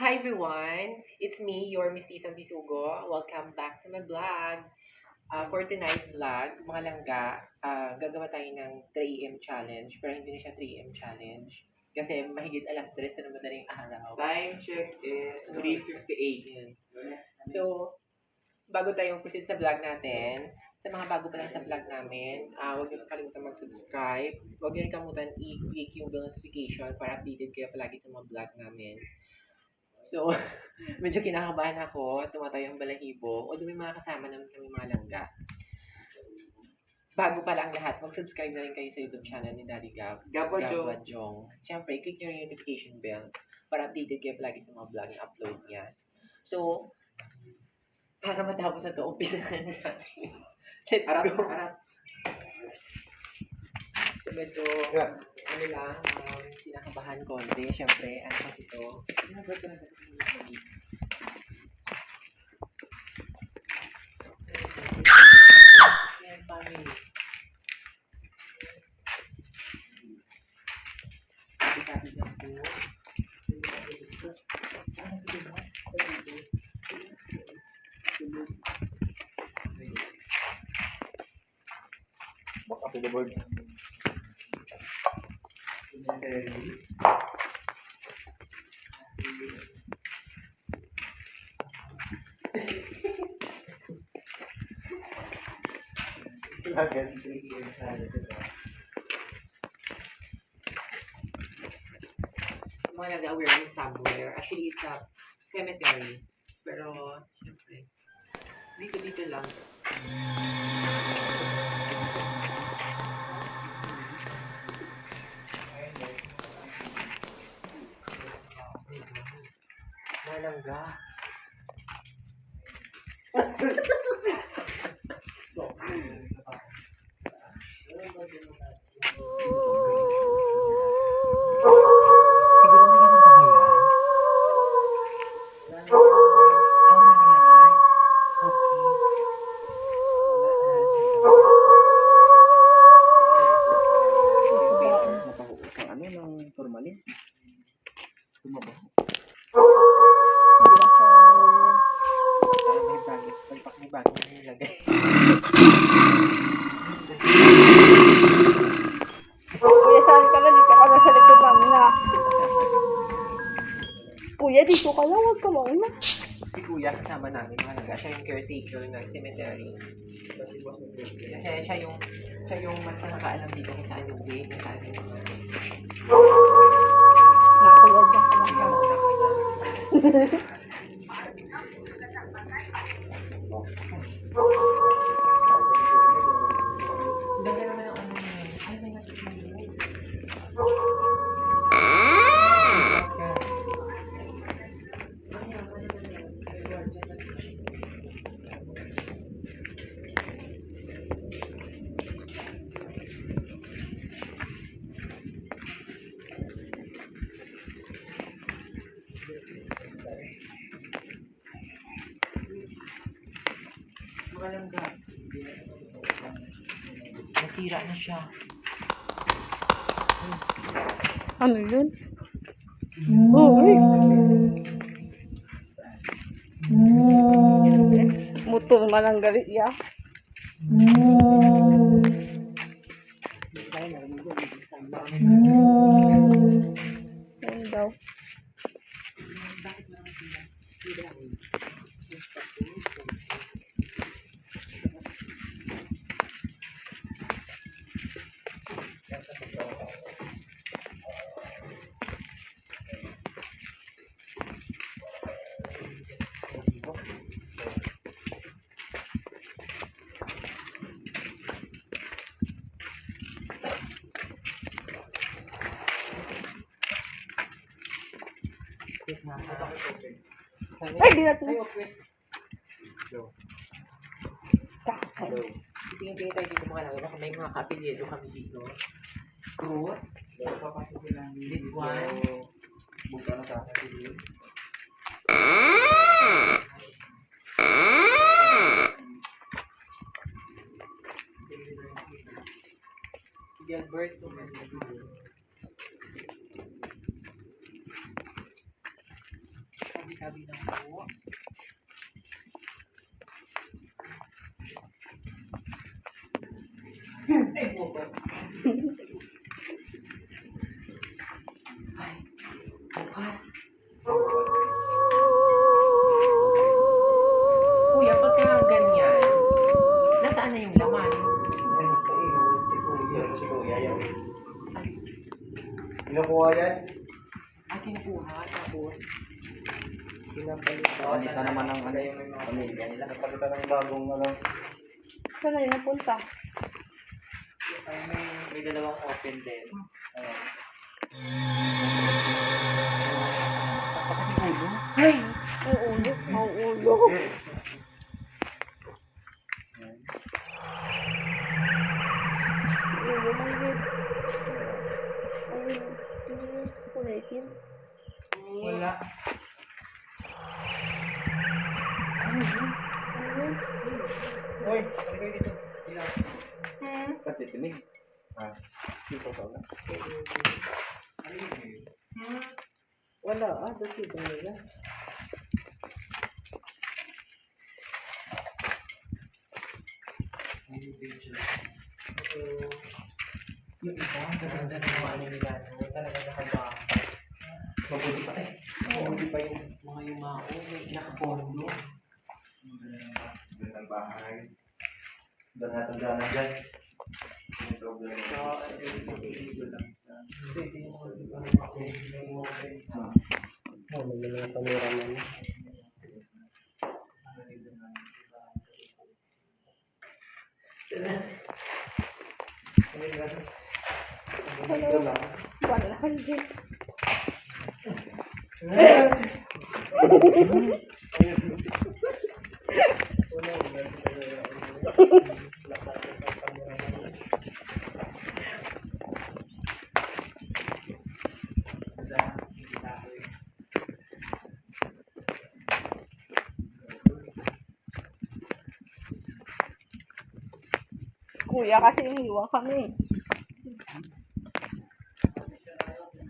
Hi everyone! It's me, your Miss Tisang Bisugo. Welcome back to my vlog. Uh, for tonight's vlog, mga langga, uh, gagawa tayo ng 3am challenge. Pero hindi na siya 3am challenge. Kasi mahigit alas 3 na madaling araw. Time check is 3.58. Yan. So, bago tayo proceed sa vlog natin, sa mga bago pa lang sa vlog namin, uh, huwag niyo kalimutan mag-subscribe. Huwag niyo kalimutan i-click yung bell notification para updated kayo palagi sa mga vlog namin. So, medyo kinakabahan ako, tumatayo ang balahibo, although may mga kasama naman kami mga langga. Bago pa lang lahat, mag-subscribe na rin kayo sa YouTube channel ni Daddy Gab. Gabwa Jo. Gabwa Jong. Siyempre, click nyo yung notification bell para updated kayo palagi sa mga vlog na upload niya. So, para matapos na ito, umpisa na natin. Let's Harap, go. harap. So, medyo, ano lang, um, kinakabahan konti. Siyempre, ano kasi ito? Ano ba ito? Yan, family. Sabi lang po. Ano ito ba? Ito dito. Back up to the board. Mga nag-aware somewhere. Actually, it's a cemetery. Pero, syempre, dito-dito lang. Malangga. Siguro naga. Siya yung caretaker ng cemetery. Kasi siya yung siya yung mas nakakaalam dito kung saan yung gate, kung saan yung mga Na, kuya, dyan ka Kaya lang. mauna ka na. Nasira na siya. Ano yun? Uy! Motor malanggali ya. Yan daw. Ay, di natin. Hello. Tingin-tingin tayo dito mga lang. Baka may mga kapilyedo kami dito. Cruz. This one. Buka na sa akin. Gilbert. Kabilang Yun napunta? May, may dalawang open din. Ano. ay. Mauulo. Ulo. Ayun. Kulitin. Wala. Ayun. Uy, halika dito. Hmm. Katitinig. Ah, dito wala, ah, dito ba? Yung iba, ganda ng mga ano nila, talaga nakabaka. Mabuti pa eh. Mabuti pa yung mga yumao, may nakapondo. Gandang bahay. Doon natin dyan dyan. May problema. So, ano yung mag-iigo lang. Pwede yung mga iba ng mga yung mga Oh, may mga cameraman. Hello. Wala. Hindi. Kuya, kasi iniwan kami.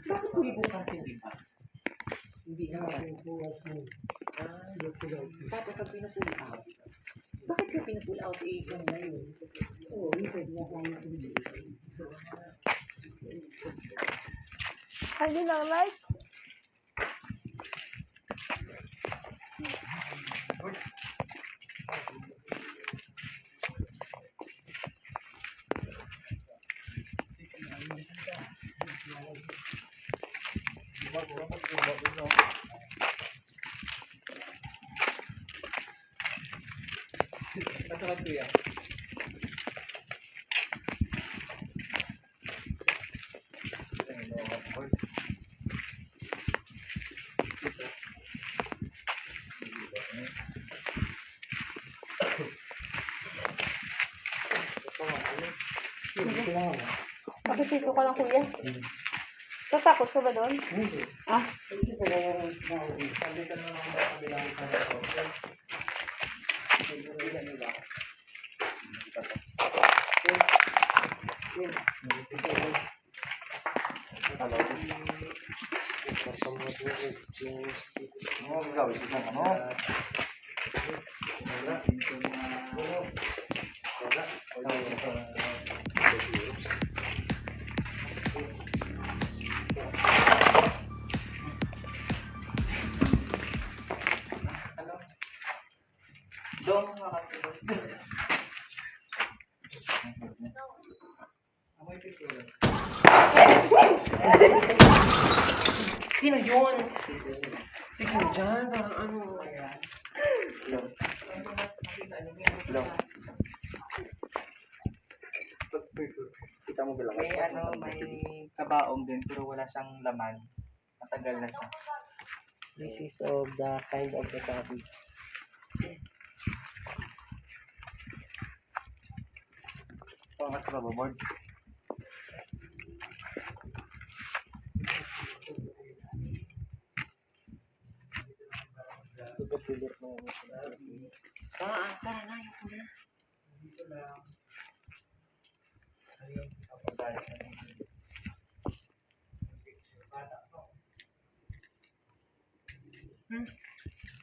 Bakit hindi bukas hindi pa? Hindi na bukas mo. Ah, Tapos pag pinupull out, bakit ka pinupull out eh, yung na? Oo, yun pwede na kami Hindi lang like. Masakit kuya. Bakit dito ka lang, kuya? Tatakot ka ba doon? Ah, Sabi ka na lang sa kabilang kanto. Ilan nila? Ano gagawin mo? Ano? Doon Sino yun? Sino dyan? Parang ano? Hello. Hello. Kita mo bilang. May ano, may kabaong din pero wala siyang laman. Matagal na siya. This is of the kind of the cabbage. Pangat ka ba, board? Ah, tara na, yun na.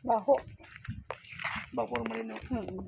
Baho. Bago formalin no. Hmm.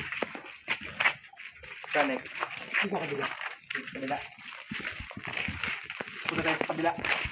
Dito kabila. Kabila. Punta tayo sa kabila. Ano na? So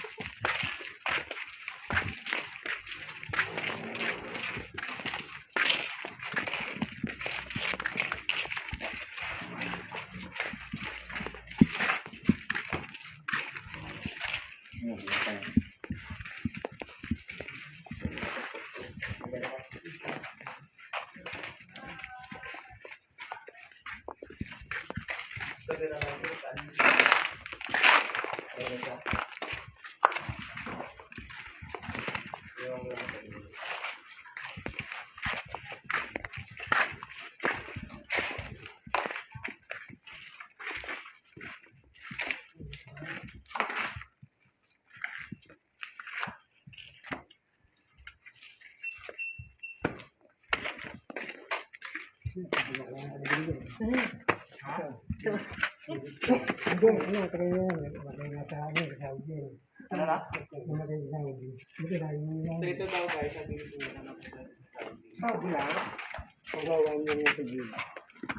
ito daw guys, sabi ko na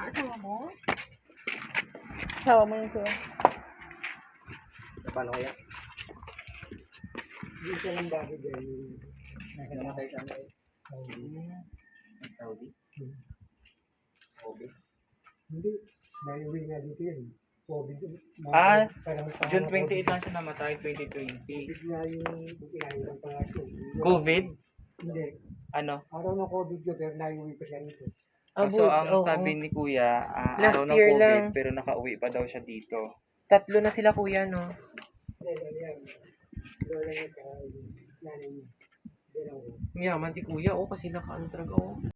Ah, sawa mo? Sawa mo. Paano kaya? Namatay sa ano eh. Saudi? Saudi? Ah, June 28 lang siya namatay, 2020. COVID? Hindi. Ano? Araw ng COVID yun, pero naiuwi pa siya rito. So, ang sabi ni Kuya, ah, Last araw ng year COVID, lang. pero nakauwi pa daw siya dito. Tatlo na sila kuya, no? Hindi, ano yan. Lola niya, tsaka yung nanay niya. Dalawa. Yaman si kuya, oh, kasi nakaano talaga, oh.